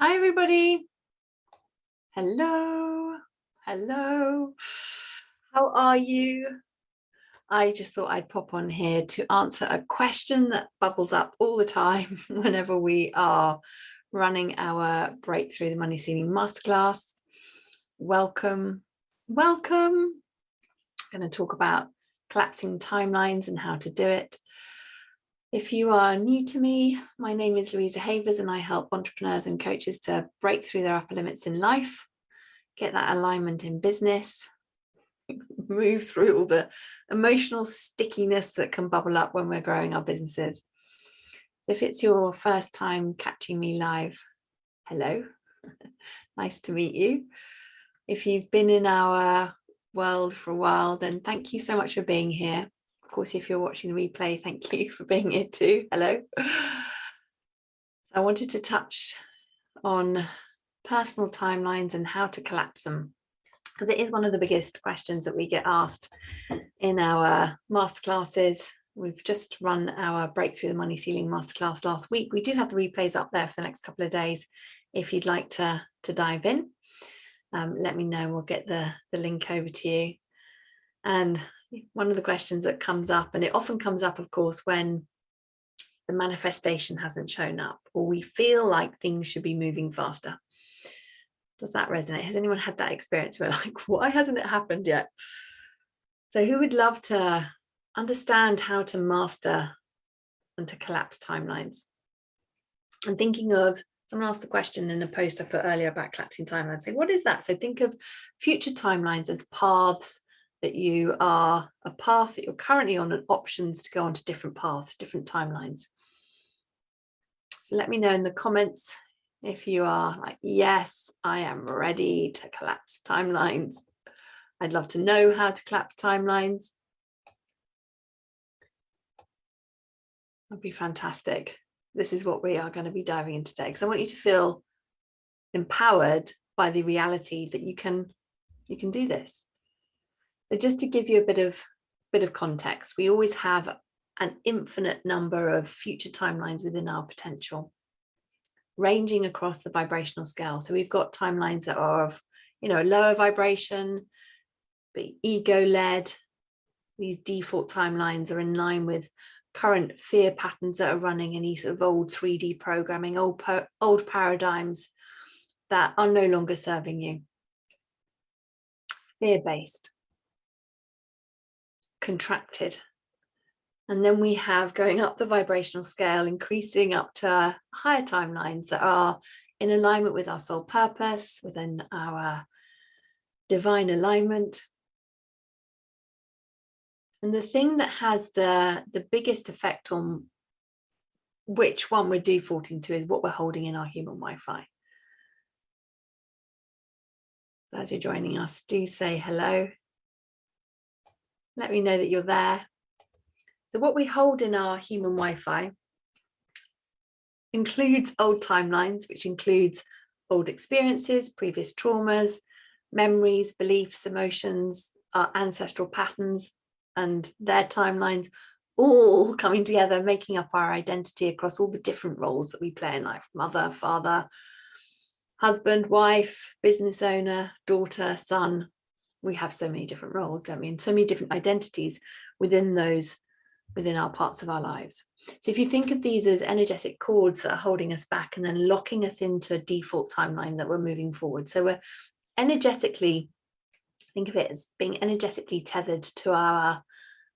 Hi, everybody. Hello. Hello. How are you? I just thought I'd pop on here to answer a question that bubbles up all the time whenever we are running our Breakthrough the Money Ceiling Masterclass. Welcome. Welcome. I'm going to talk about collapsing timelines and how to do it. If you are new to me, my name is Louisa Havers and I help entrepreneurs and coaches to break through their upper limits in life, get that alignment in business, move through all the emotional stickiness that can bubble up when we're growing our businesses. If it's your first time catching me live, hello, nice to meet you. If you've been in our world for a while, then thank you so much for being here. Of course, if you're watching the replay, thank you for being here too. Hello. I wanted to touch on personal timelines and how to collapse them because it is one of the biggest questions that we get asked in our masterclasses. We've just run our Breakthrough the Money Ceiling masterclass last week. We do have the replays up there for the next couple of days if you'd like to, to dive in. Um, let me know, we'll get the, the link over to you. And one of the questions that comes up, and it often comes up, of course, when the manifestation hasn't shown up or we feel like things should be moving faster. Does that resonate? Has anyone had that experience where like, why hasn't it happened yet? So who would love to understand how to master and to collapse timelines? I'm thinking of, someone asked the question in a post I put earlier about collapsing timelines, saying, what is that? So think of future timelines as paths that you are a path that you're currently on and options to go on to different paths, different timelines. So let me know in the comments if you are like, yes, I am ready to collapse timelines. I'd love to know how to collapse timelines. That'd be fantastic. This is what we are going to be diving into today because I want you to feel empowered by the reality that you can you can do this. So just to give you a bit of bit of context, we always have an infinite number of future timelines within our potential, ranging across the vibrational scale. So we've got timelines that are of, you know, lower vibration, ego-led. These default timelines are in line with current fear patterns that are running any sort of old 3D programming, old, old paradigms that are no longer serving you. Fear-based contracted. And then we have going up the vibrational scale, increasing up to higher timelines that are in alignment with our soul purpose, within our divine alignment. And the thing that has the, the biggest effect on which one we're defaulting to is what we're holding in our human Wi-Fi. As you're joining us, do say hello let me know that you're there. So what we hold in our human Wi-Fi includes old timelines, which includes old experiences, previous traumas, memories, beliefs, emotions, our ancestral patterns and their timelines all coming together, making up our identity across all the different roles that we play in life, mother, father, husband, wife, business owner, daughter, son, we have so many different roles, don't we? And so many different identities within those, within our parts of our lives. So if you think of these as energetic cords that are holding us back and then locking us into a default timeline that we're moving forward. So we're energetically, think of it as being energetically tethered to our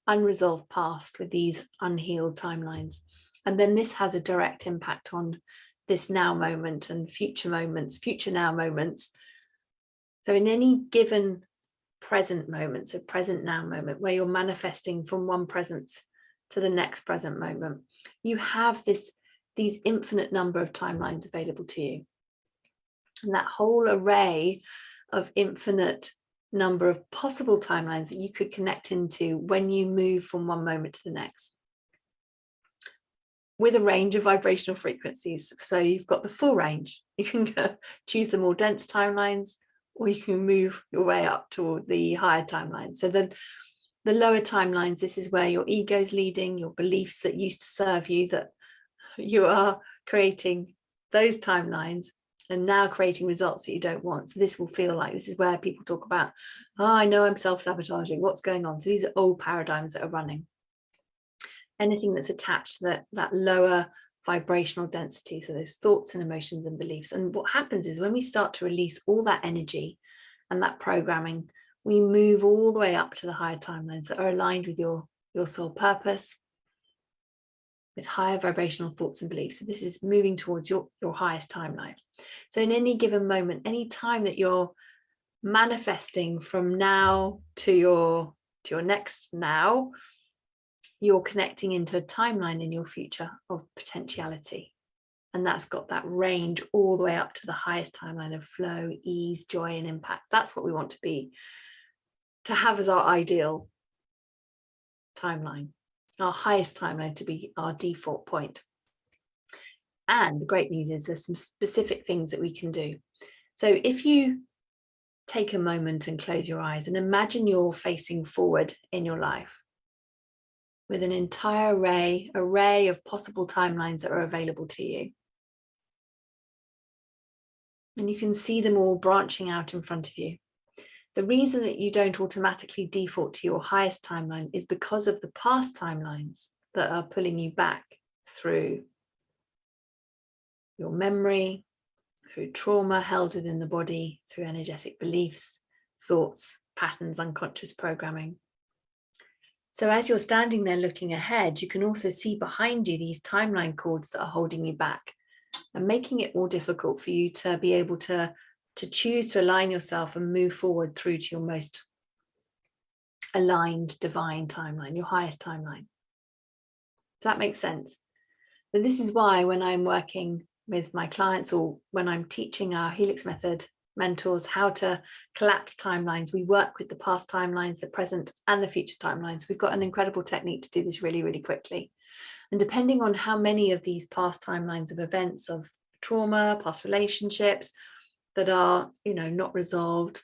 unresolved past with these unhealed timelines. And then this has a direct impact on this now moment and future moments, future now moments. So in any given present moment, so present now moment, where you're manifesting from one presence to the next present moment. You have this these infinite number of timelines available to you. And that whole array of infinite number of possible timelines that you could connect into when you move from one moment to the next with a range of vibrational frequencies. So you've got the full range. You can choose the more dense timelines, or you can move your way up toward the higher timeline. So the, the lower timelines, this is where your ego's leading, your beliefs that used to serve you, that you are creating those timelines. and now creating results that you don't want. So this will feel like this is where people talk about, oh, I know I'm self-sabotaging, what's going on? So these are old paradigms that are running. Anything that's attached to that, that lower vibrational density, so those thoughts and emotions and beliefs. And what happens is when we start to release all that energy and that programming, we move all the way up to the higher timelines that are aligned with your, your soul purpose, with higher vibrational thoughts and beliefs. So this is moving towards your, your highest timeline. So in any given moment, any time that you're manifesting from now to your to your next now, you're connecting into a timeline in your future of potentiality. And that's got that range all the way up to the highest timeline of flow, ease, joy, and impact. That's what we want to be, to have as our ideal timeline, our highest timeline to be our default point. And the great news is there's some specific things that we can do. So if you take a moment and close your eyes and imagine you're facing forward in your life, with an entire array, array of possible timelines that are available to you. And you can see them all branching out in front of you. The reason that you don't automatically default to your highest timeline is because of the past timelines that are pulling you back through your memory, through trauma held within the body, through energetic beliefs, thoughts, patterns, unconscious programming. So as you're standing there looking ahead, you can also see behind you these timeline cords that are holding you back and making it more difficult for you to be able to, to choose to align yourself and move forward through to your most aligned divine timeline, your highest timeline. Does that make sense? So this is why when I'm working with my clients or when I'm teaching our Helix method mentors how to collapse timelines. We work with the past timelines, the present and the future timelines. We've got an incredible technique to do this really, really quickly. And depending on how many of these past timelines of events of trauma, past relationships that are, you know, not resolved,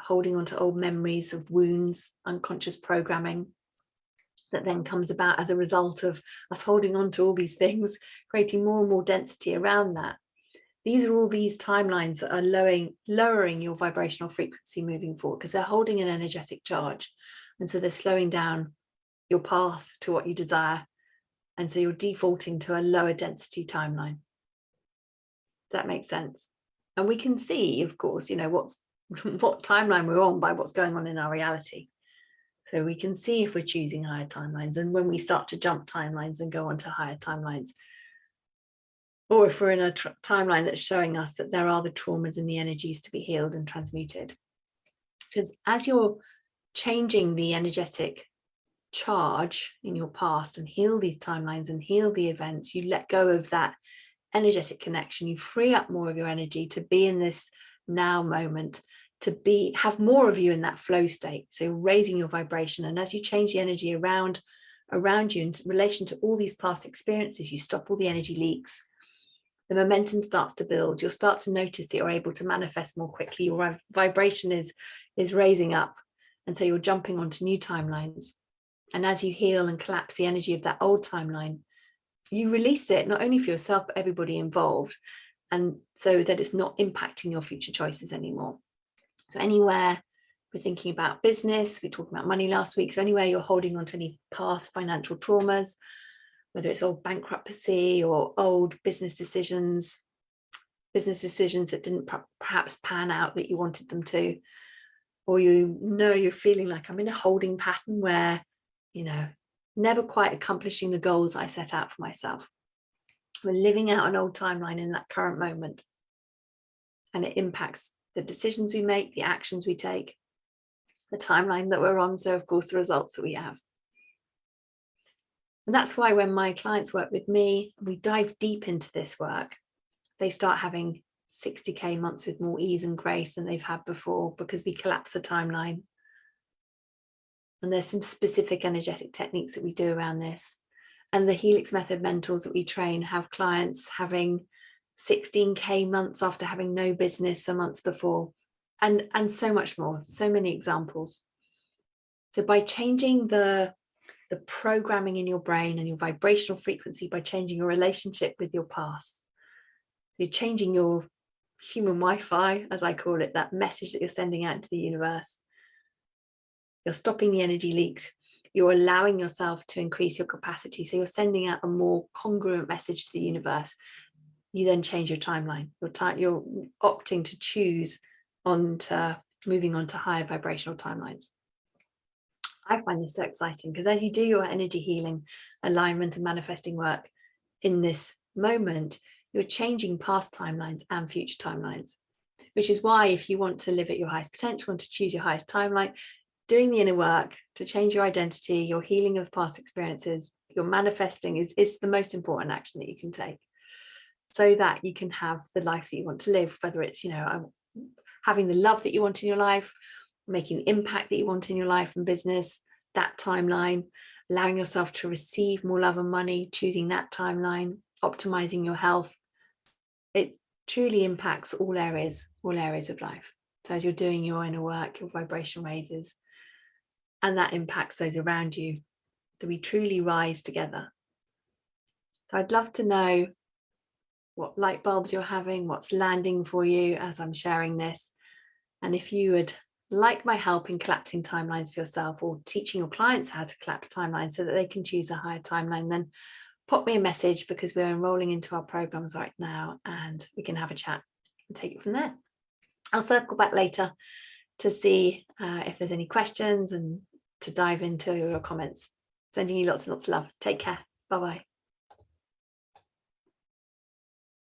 holding on to old memories of wounds, unconscious programming, that then comes about as a result of us holding on to all these things, creating more and more density around that these are all these timelines that are lowering, lowering your vibrational frequency moving forward because they're holding an energetic charge. And so they're slowing down your path to what you desire. And so you're defaulting to a lower density timeline. Does that make sense? And we can see, of course, you know, what's what timeline we're on by what's going on in our reality. So we can see if we're choosing higher timelines. And when we start to jump timelines and go on to higher timelines, or if we're in a timeline that's showing us that there are the traumas and the energies to be healed and transmuted. Because as you're changing the energetic charge in your past and heal these timelines and heal the events, you let go of that energetic connection, you free up more of your energy to be in this now moment, to be have more of you in that flow state. So raising your vibration. And as you change the energy around around you in relation to all these past experiences, you stop all the energy leaks the momentum starts to build, you'll start to notice that you're able to manifest more quickly, your vibration is, is raising up. And so you're jumping onto new timelines. And as you heal and collapse the energy of that old timeline, you release it not only for yourself, but everybody involved. And so that it's not impacting your future choices anymore. So anywhere we're thinking about business, we talked about money last week. So anywhere you're holding on to any past financial traumas, whether it's old bankruptcy or old business decisions, business decisions that didn't perhaps pan out that you wanted them to, or you know you're feeling like I'm in a holding pattern where, you know, never quite accomplishing the goals I set out for myself. We're living out an old timeline in that current moment. And it impacts the decisions we make, the actions we take, the timeline that we're on. So of course, the results that we have. And that's why when my clients work with me, we dive deep into this work, they start having 60K months with more ease and grace than they've had before because we collapse the timeline. And there's some specific energetic techniques that we do around this. And the Helix Method mentors that we train have clients having 16K months after having no business for months before, and, and so much more, so many examples. So by changing the the programming in your brain and your vibrational frequency by changing your relationship with your past. You're changing your human Wi-Fi, as I call it, that message that you're sending out to the universe. You're stopping the energy leaks. You're allowing yourself to increase your capacity. So you're sending out a more congruent message to the universe. You then change your timeline. You're, you're opting to choose on to moving on to higher vibrational timelines. I find this so exciting because as you do your energy healing, alignment and manifesting work in this moment, you're changing past timelines and future timelines, which is why if you want to live at your highest potential and to choose your highest timeline, doing the inner work to change your identity, your healing of past experiences, your manifesting is, is the most important action that you can take so that you can have the life that you want to live, whether it's, you know, um, having the love that you want in your life, making the impact that you want in your life and business, that timeline, allowing yourself to receive more love and money, choosing that timeline, optimizing your health. It truly impacts all areas, all areas of life. So as you're doing your inner work, your vibration raises, and that impacts those around you, that we truly rise together. So I'd love to know what light bulbs you're having, what's landing for you as I'm sharing this. And if you would like my help in collapsing timelines for yourself or teaching your clients how to collapse timelines so that they can choose a higher timeline, then pop me a message because we're enrolling into our programs right now and we can have a chat and take it from there. I'll circle back later to see uh, if there's any questions and to dive into your comments. Sending you lots and lots of love. Take care. Bye-bye.